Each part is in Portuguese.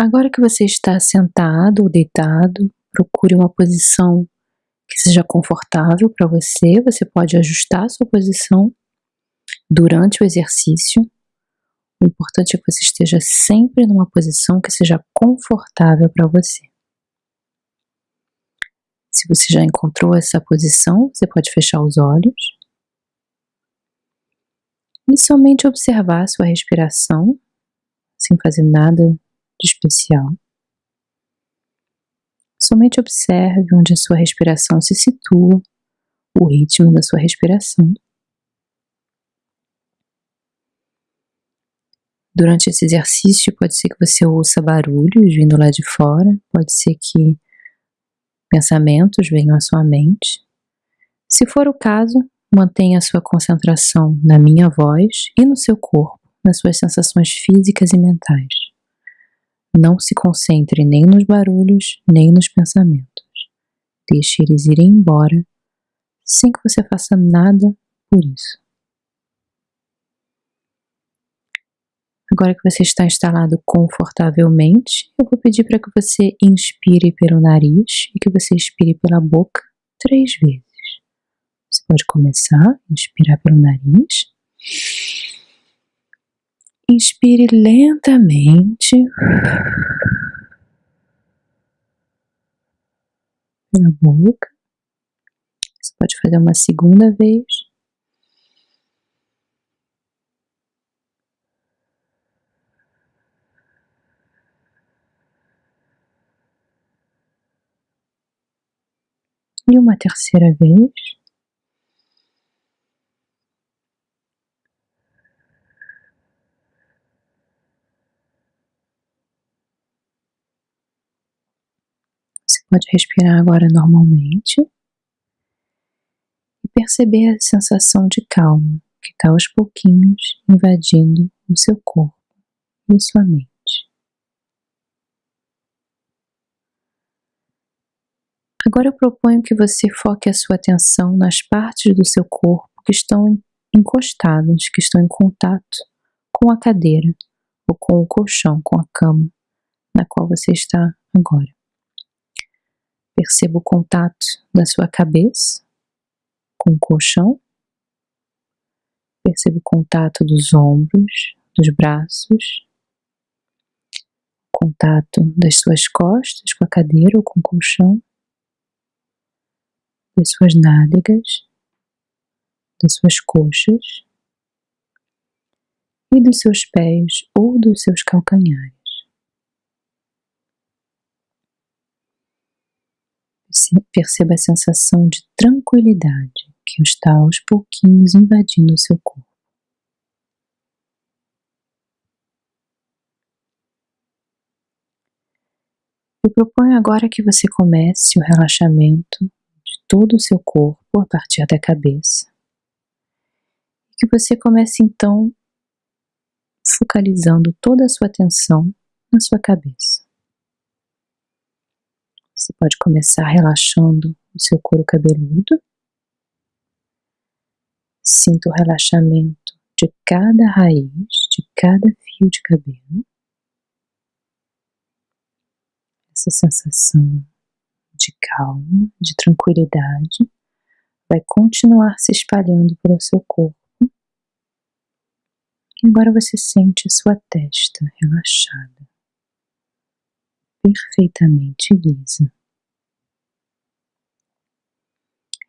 Agora que você está sentado ou deitado, procure uma posição que seja confortável para você. Você pode ajustar a sua posição durante o exercício. O importante é que você esteja sempre numa posição que seja confortável para você. Se você já encontrou essa posição, você pode fechar os olhos e somente observar a sua respiração, sem fazer nada de especial. Somente observe onde a sua respiração se situa, o ritmo da sua respiração. Durante esse exercício, pode ser que você ouça barulhos vindo lá de fora, pode ser que pensamentos venham à sua mente. Se for o caso, mantenha a sua concentração na minha voz e no seu corpo, nas suas sensações físicas e mentais. Não se concentre nem nos barulhos, nem nos pensamentos. Deixe eles irem embora sem que você faça nada por isso. Agora que você está instalado confortavelmente, eu vou pedir para que você inspire pelo nariz e que você expire pela boca três vezes. Você pode começar, inspirar pelo nariz. Inspire lentamente. Pela boca. Você pode fazer uma segunda vez. e uma terceira vez. Você pode respirar agora normalmente e perceber a sensação de calma que está aos pouquinhos invadindo o seu corpo e sua mente. Agora eu proponho que você foque a sua atenção nas partes do seu corpo que estão encostadas, que estão em contato com a cadeira ou com o colchão, com a cama na qual você está agora. Perceba o contato da sua cabeça com o colchão. Perceba o contato dos ombros, dos braços, contato das suas costas com a cadeira ou com o colchão das suas nádegas, das suas coxas e dos seus pés ou dos seus calcanhares. Perceba a sensação de tranquilidade que está aos pouquinhos invadindo o seu corpo. Eu proponho agora que você comece o relaxamento todo o seu corpo a partir da cabeça. Que você comece então focalizando toda a sua atenção na sua cabeça. Você pode começar relaxando o seu couro cabeludo. Sinta o relaxamento de cada raiz, de cada fio de cabelo. Essa sensação de calma, de tranquilidade, vai continuar se espalhando pelo seu corpo. E agora você sente a sua testa relaxada, perfeitamente lisa.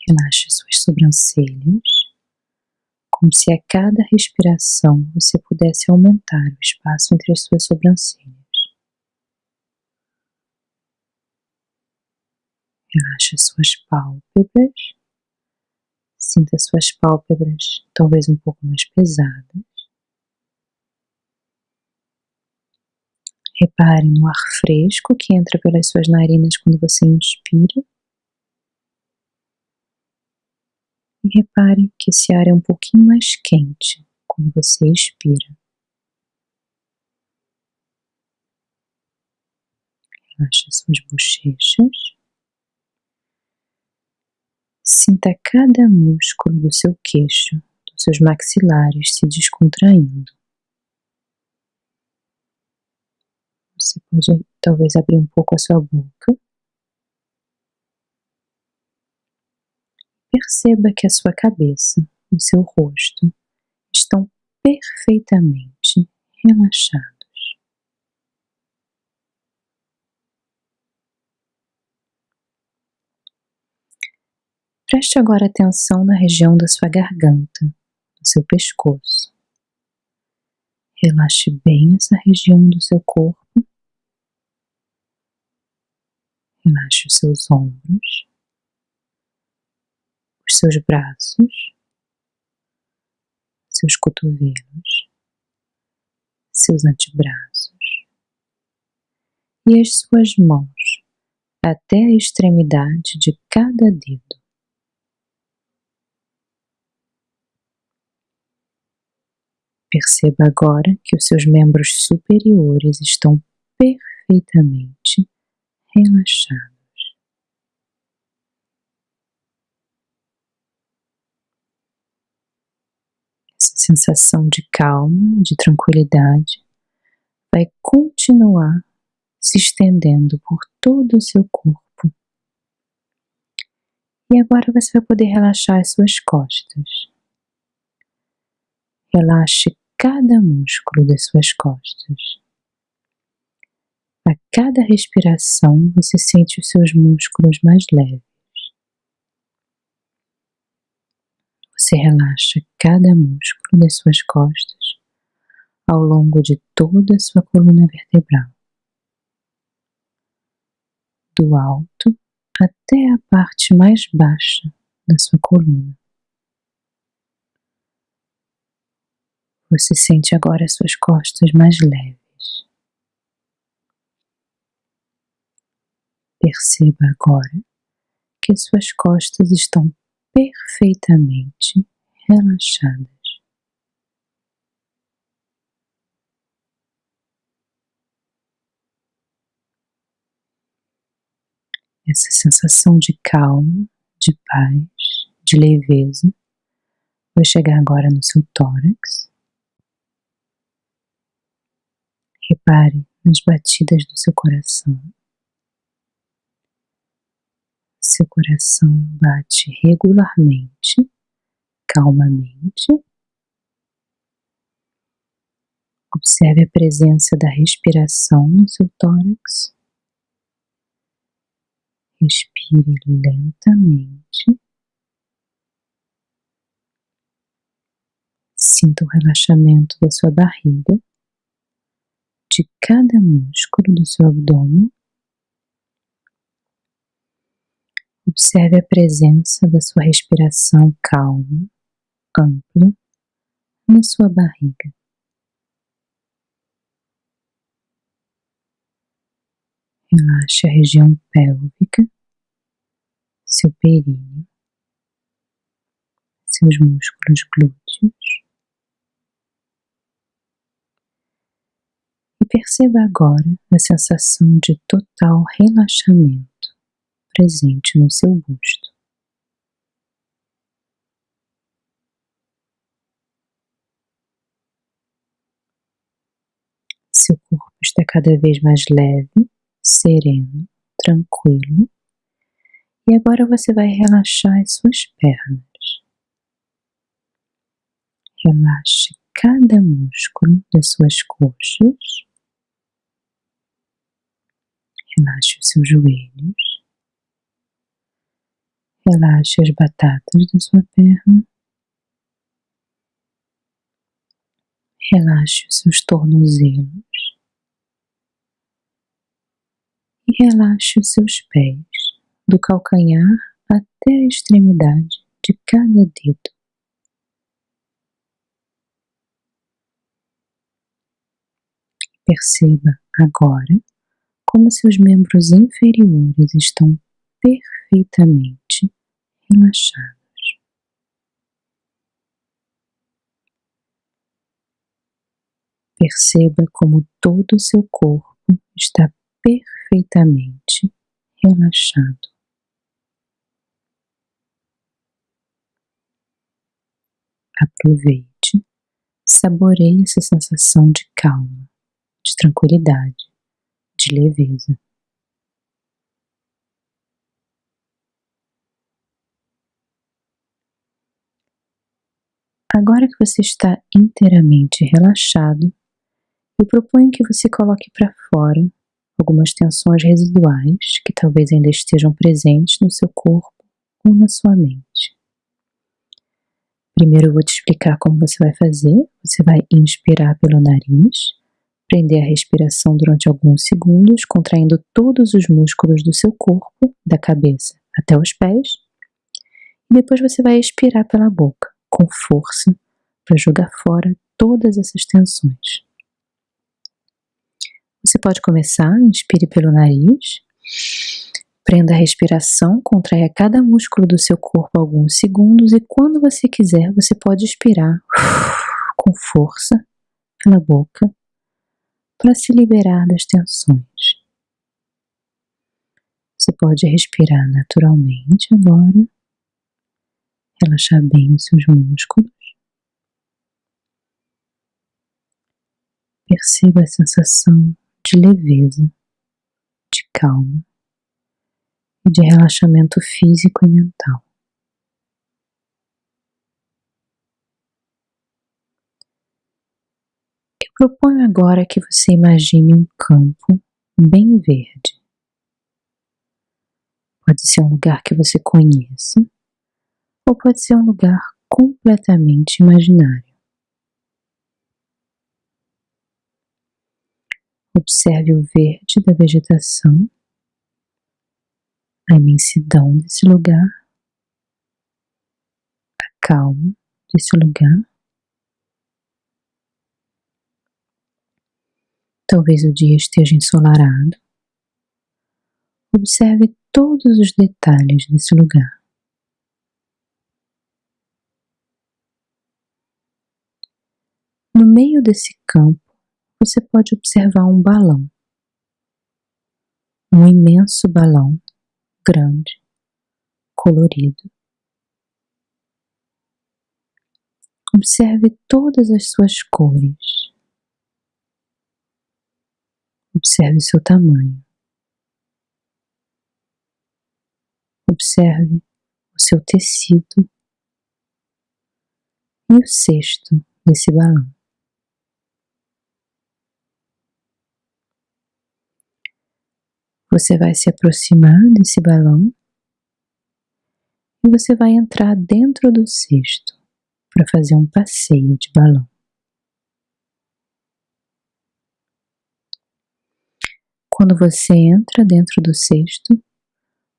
Relaxe suas sobrancelhas, como se a cada respiração você pudesse aumentar o espaço entre as suas sobrancelhas. Relaxe suas pálpebras. Sinta suas pálpebras talvez um pouco mais pesadas. Repare no ar fresco que entra pelas suas narinas quando você inspira. E repare que esse ar é um pouquinho mais quente quando você expira. Relaxe suas bochechas. Sinta cada músculo do seu queixo, dos seus maxilares se descontraindo. Você pode talvez abrir um pouco a sua boca. Perceba que a sua cabeça, o seu rosto estão perfeitamente relaxados. Preste agora atenção na região da sua garganta, do seu pescoço. Relaxe bem essa região do seu corpo. Relaxe os seus ombros, os seus braços, seus cotovelos, seus antebraços e as suas mãos até a extremidade de cada dedo. Perceba agora que os seus membros superiores estão perfeitamente relaxados. Essa sensação de calma, de tranquilidade, vai continuar se estendendo por todo o seu corpo. E agora você vai poder relaxar as suas costas. Relaxe cada músculo das suas costas. A cada respiração você sente os seus músculos mais leves. Você relaxa cada músculo das suas costas ao longo de toda a sua coluna vertebral, do alto até a parte mais baixa da sua coluna. Você sente agora as suas costas mais leves. Perceba agora que as suas costas estão perfeitamente relaxadas. Essa sensação de calma, de paz, de leveza vai chegar agora no seu tórax Repare nas batidas do seu coração. Seu coração bate regularmente, calmamente. Observe a presença da respiração no seu tórax. Respire lentamente. Sinta o relaxamento da sua barriga de cada músculo do seu abdômen. Observe a presença da sua respiração calma, ampla, na sua barriga. Relaxe a região pélvica, seu períneo, seus músculos glúteos. perceba agora a sensação de total relaxamento presente no seu busto. Seu corpo está cada vez mais leve, sereno, tranquilo. E agora você vai relaxar as suas pernas. Relaxe cada músculo das suas coxas Relaxe os seus joelhos. Relaxe as batatas da sua perna. Relaxe os seus tornozelos. E relaxe os seus pés, do calcanhar até a extremidade de cada dedo. Perceba agora como seus membros inferiores estão perfeitamente relaxados. Perceba como todo o seu corpo está perfeitamente relaxado. Aproveite, saboreie essa sensação de calma, de tranquilidade de leveza. Agora que você está inteiramente relaxado, eu proponho que você coloque para fora algumas tensões residuais que talvez ainda estejam presentes no seu corpo ou na sua mente. Primeiro eu vou te explicar como você vai fazer. Você vai inspirar pelo nariz, prender a respiração durante alguns segundos, contraindo todos os músculos do seu corpo, da cabeça até os pés. E depois você vai expirar pela boca, com força, para jogar fora todas essas tensões. Você pode começar, inspire pelo nariz, prenda a respiração, contraia cada músculo do seu corpo alguns segundos e quando você quiser, você pode expirar com força pela boca para se liberar das tensões. Você pode respirar naturalmente agora, relaxar bem os seus músculos. Perceba a sensação de leveza, de calma e de relaxamento físico e mental. Eu proponho agora que você imagine um campo bem verde. Pode ser um lugar que você conheça, ou pode ser um lugar completamente imaginário. Observe o verde da vegetação, a imensidão desse lugar, a calma desse lugar. Talvez o dia esteja ensolarado. Observe todos os detalhes desse lugar. No meio desse campo, você pode observar um balão. Um imenso balão, grande, colorido. Observe todas as suas cores. Observe seu tamanho. Observe o seu tecido e o cesto desse balão. Você vai se aproximar desse balão e você vai entrar dentro do cesto para fazer um passeio de balão. Quando você entra dentro do cesto,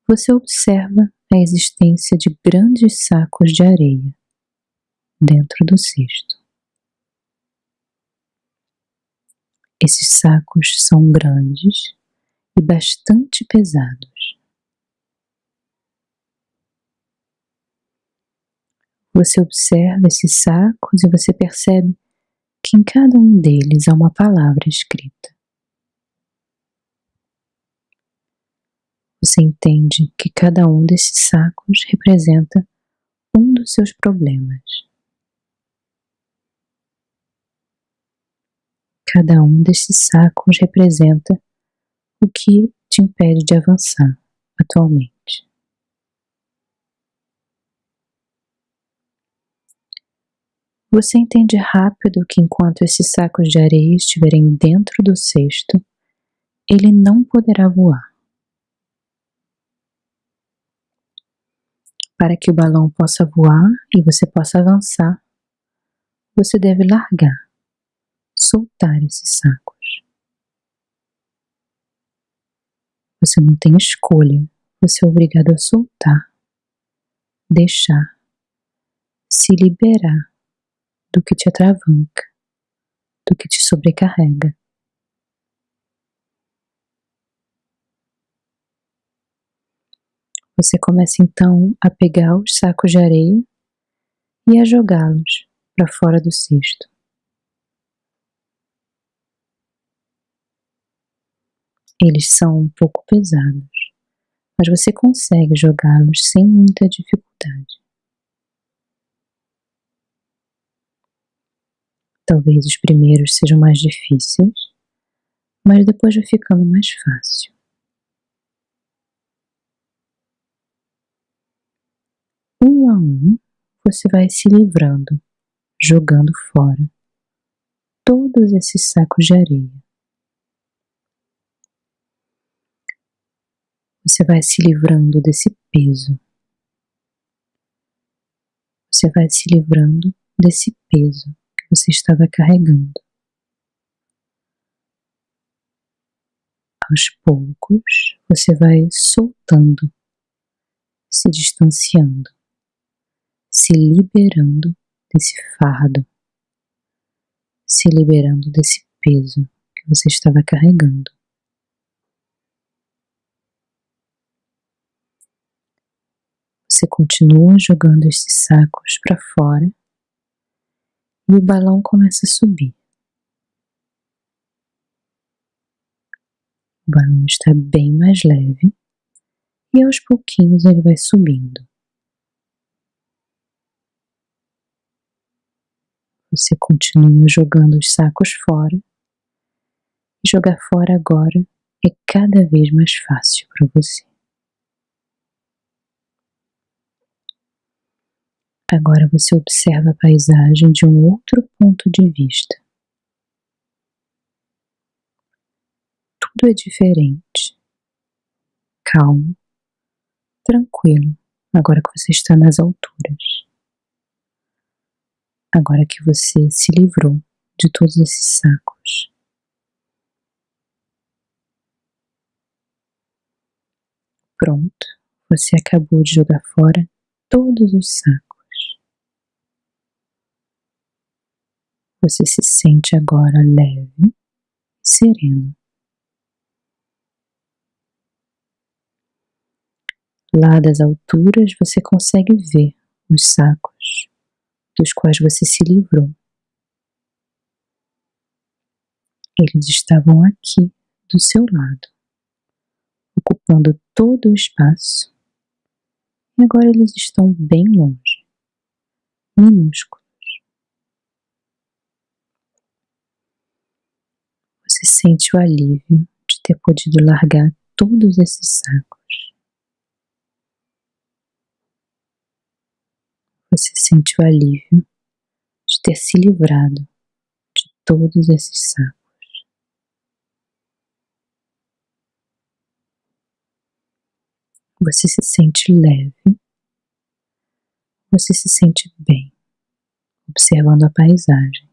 você observa a existência de grandes sacos de areia dentro do cesto. Esses sacos são grandes e bastante pesados. Você observa esses sacos e você percebe que em cada um deles há uma palavra escrita. Você entende que cada um desses sacos representa um dos seus problemas. Cada um desses sacos representa o que te impede de avançar atualmente? Você entende rápido que enquanto esses sacos de areia estiverem dentro do cesto, ele não poderá voar. Para que o balão possa voar e você possa avançar, você deve largar, soltar esses sacos. Você não tem escolha, você é obrigado a soltar, deixar, se liberar do que te atravanca, do que te sobrecarrega. Você começa então a pegar os sacos de areia e a jogá-los para fora do cesto. Eles são um pouco pesados, mas você consegue jogá-los sem muita dificuldade. Talvez os primeiros sejam mais difíceis, mas depois vai ficando mais fácil. Um a um, você vai se livrando, jogando fora todos esses sacos de areia. Você vai se livrando desse peso. Você vai se livrando desse peso que você estava carregando. Aos poucos, você vai soltando, se distanciando, se liberando desse fardo, se liberando desse peso que você estava carregando. Você continua jogando esses sacos para fora e o balão começa a subir. O balão está bem mais leve e aos pouquinhos ele vai subindo. Você continua jogando os sacos fora. Jogar fora agora é cada vez mais fácil para você. Agora você observa a paisagem de um outro ponto de vista. Tudo é diferente, calmo, tranquilo, agora que você está nas alturas. Agora que você se livrou de todos esses sacos. Pronto, você acabou de jogar fora todos os sacos. Você se sente agora leve e sereno. Lá das alturas você consegue ver os sacos dos quais você se livrou. Eles estavam aqui do seu lado, ocupando todo o espaço, e agora eles estão bem longe, minúsculos. Você sente o alívio de ter podido largar todos esses sacos. Você sente o alívio de ter se livrado de todos esses sacos. Você se sente leve, você se sente bem, observando a paisagem,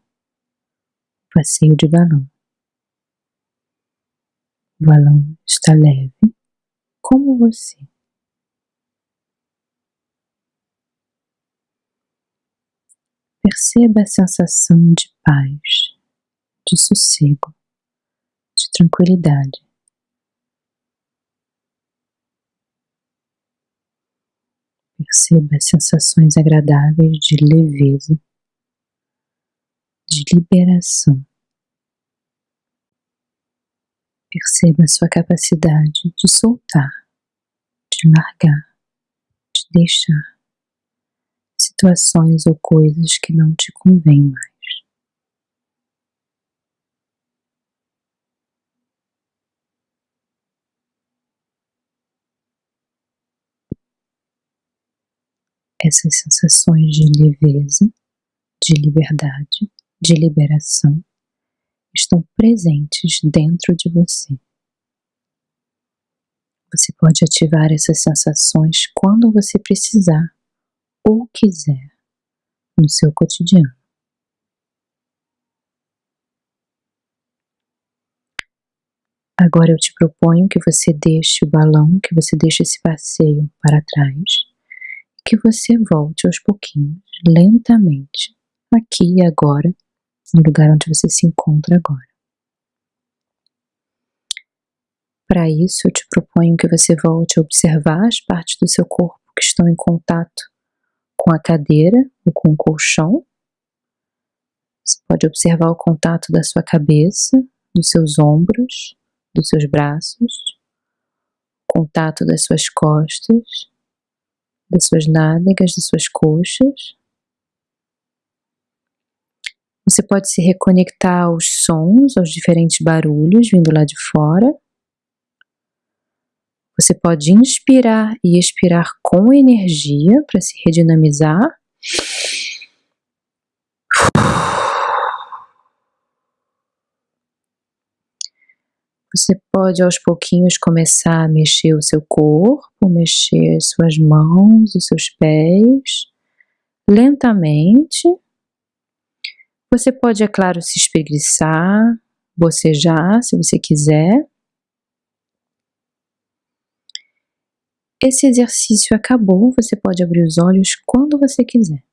o passeio de balão. O balão está leve como você. Perceba a sensação de paz, de sossego, de tranquilidade. Perceba as sensações agradáveis de leveza, de liberação. Perceba a sua capacidade de soltar, de largar, de deixar situações ou coisas que não te convêm mais. Essas sensações de leveza, de liberdade, de liberação estão presentes dentro de você. Você pode ativar essas sensações quando você precisar ou quiser no seu cotidiano. Agora eu te proponho que você deixe o balão, que você deixe esse passeio para trás, que você volte aos pouquinhos, lentamente, aqui e agora, no lugar onde você se encontra agora. Para isso, eu te proponho que você volte a observar as partes do seu corpo que estão em contato com a cadeira ou com o colchão. Você pode observar o contato da sua cabeça, dos seus ombros, dos seus braços, contato das suas costas, das suas nádegas, das suas coxas Você pode se reconectar aos sons, aos diferentes barulhos vindo lá de fora. Você pode inspirar e expirar com energia para se redinamizar. Você pode aos pouquinhos começar a mexer o seu corpo, mexer suas mãos, os seus pés, lentamente. Você pode, é claro, se espreguiçar, bocejar, se você quiser. Esse exercício acabou, você pode abrir os olhos quando você quiser.